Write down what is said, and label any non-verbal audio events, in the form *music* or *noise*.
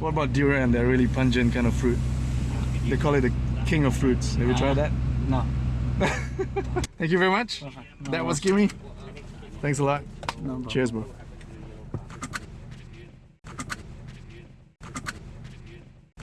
What about durian? They're really pungent kind of fruit. They call it the king of fruits. Have you tried that? No. *laughs* Thank you very much. That was Kimmy. Thanks a lot. Cheers, bro.